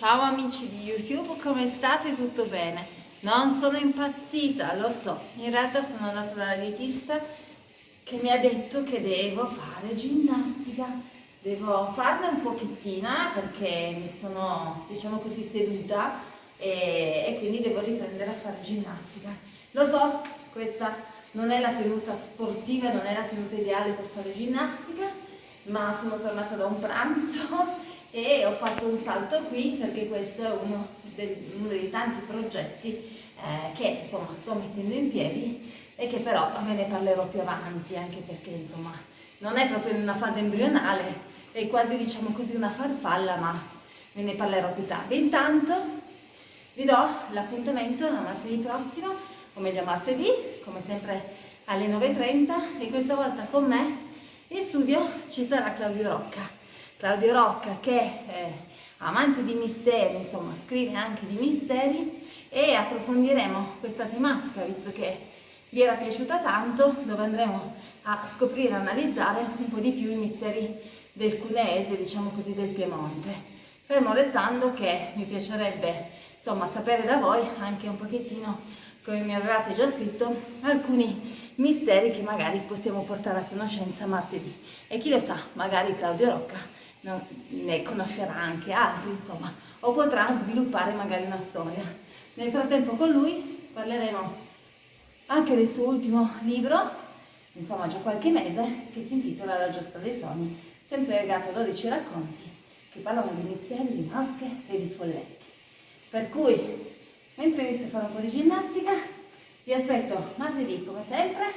Ciao amici di YouTube, come state? Tutto bene? Non sono impazzita, lo so, in realtà sono andata dalla dietista che mi ha detto che devo fare ginnastica, devo farne un pochettina perché mi sono, diciamo così, seduta e, e quindi devo riprendere a fare ginnastica. Lo so, questa non è la tenuta sportiva, non è la tenuta ideale per fare ginnastica, ma sono tornata da un pranzo e ho fatto un salto qui perché questo è uno, dei, uno dei tanti progetti eh, che insomma sto mettendo in piedi e che però ve ne parlerò più avanti anche perché insomma non è proprio in una fase embrionale è quasi diciamo così una farfalla ma ve ne parlerò più tardi. Intanto vi do l'appuntamento a martedì prossimo o meglio martedì come sempre alle 9.30 e questa volta con me in studio ci sarà Claudio Rocca Claudio Rocca che è amante di misteri, insomma scrive anche di misteri e approfondiremo questa tematica visto che vi era piaciuta tanto dove andremo a scoprire, analizzare un po' di più i misteri del Cuneese, diciamo così del Piemonte. Fermo restando che mi piacerebbe insomma sapere da voi anche un pochettino come mi avevate già scritto alcuni misteri che magari possiamo portare a conoscenza martedì e chi lo sa magari Claudio Rocca ne conoscerà anche altri, insomma, o potrà sviluppare magari una storia. Nel frattempo con lui parleremo anche del suo ultimo libro, insomma già qualche mese, che si intitola La giostra dei sogni, sempre legato a 12 racconti che parlano di misteri, di maschere e di folletti. Per cui, mentre inizio a fare un po' di ginnastica, vi aspetto martedì come sempre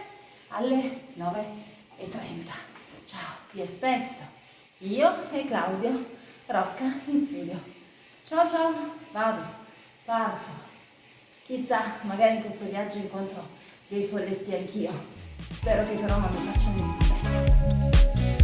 alle 9.30. Ciao, vi aspetto! Io e Claudio Rocca in studio. Ciao ciao, vado, parto. Chissà, magari in questo viaggio incontro dei folletti anch'io. Spero che però non mi facciano mistero.